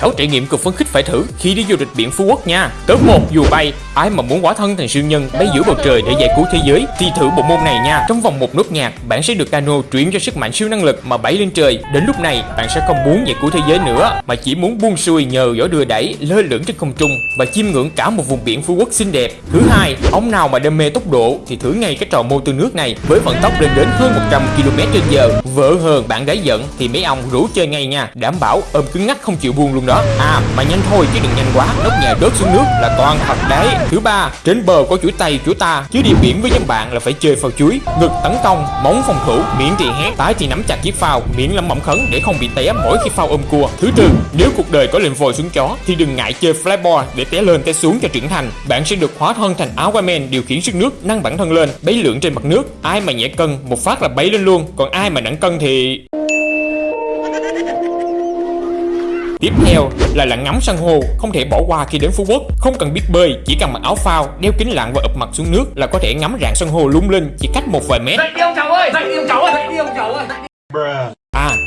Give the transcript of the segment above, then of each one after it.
6 trải nghiệm cực phấn khích phải thử khi đi du lịch biển Phú Quốc nha. Top 1 dù bay, ai mà muốn hóa thân thành siêu nhân bay giữa bầu trời để giải cứu thế giới thì thử bộ môn này nha. Trong vòng một nốt nhạc, bạn sẽ được cano chuyển cho sức mạnh siêu năng lực mà bay lên trời. Đến lúc này, bạn sẽ không muốn giải cứu thế giới nữa mà chỉ muốn buông xuôi nhờ gió đưa đẩy lơ lửng trên không trung và chiêm ngưỡng cả một vùng biển Phú Quốc xinh đẹp. Thứ hai, ông nào mà đam mê tốc độ thì thử ngay cái trò mô tư nước này với vận tốc lên đến hơn 100 km/h. Vợ hờn bạn gái giận thì mấy ông rủ chơi ngay nha, đảm bảo ôm cứng ngắc không chịu buông luôn đó. À mà nhanh thôi chứ đừng nhanh quá, nóc nhà đớt xuống nước là toàn thật đấy. Thứ ba, trên bờ có chuỗi tay chuỗi ta, chứ đi biển với nhóm bạn là phải chơi phao chuối, ngực tấn công, móng phòng thủ, miệng thì hét, Tái thì nắm chặt chiếc phao, miệng lẩm bẩm khấn để không bị té mỗi khi phao ôm cua. Thứ tư, nếu cuộc đời có lên vòi xuống chó thì đừng ngại chơi flyboard để té lên té xuống cho trưởng thành. Bạn sẽ được hóa thân thành Aquaman điều khiển sức nước nâng bản thân lên, bấy lượn trên mặt nước. Ai mà nhẹ cân một phát là bấy lên luôn, còn ai mà nặng cân thì Tiếp theo là lặn ngắm san hô, không thể bỏ qua khi đến Phú Quốc. Không cần biết bơi, chỉ cần mặc áo phao, đeo kính lặn và ụp mặt xuống nước là có thể ngắm rạn san hô lung linh chỉ cách một vài mét. Dậy đi ông chồng ơi Dậy đi ông chồng ơi Dậy đi ông chồng ơi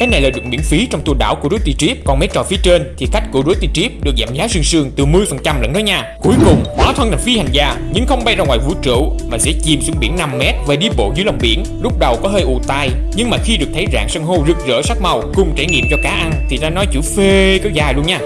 cái này là được miễn phí trong tour đảo của Rusty Trip, còn mấy trò phía trên thì khách của Rusty Trip được giảm giá sương sương từ 10% lẫn đó nha. Cuối cùng, hóa thân thành phi hành gia, nhưng không bay ra ngoài vũ trụ mà sẽ chìm xuống biển 5 mét và đi bộ dưới lòng biển. Lúc đầu có hơi ù tai, nhưng mà khi được thấy rạn san hô rực rỡ sắc màu cùng trải nghiệm cho cá ăn thì ta nói chữ phê có dài luôn nha.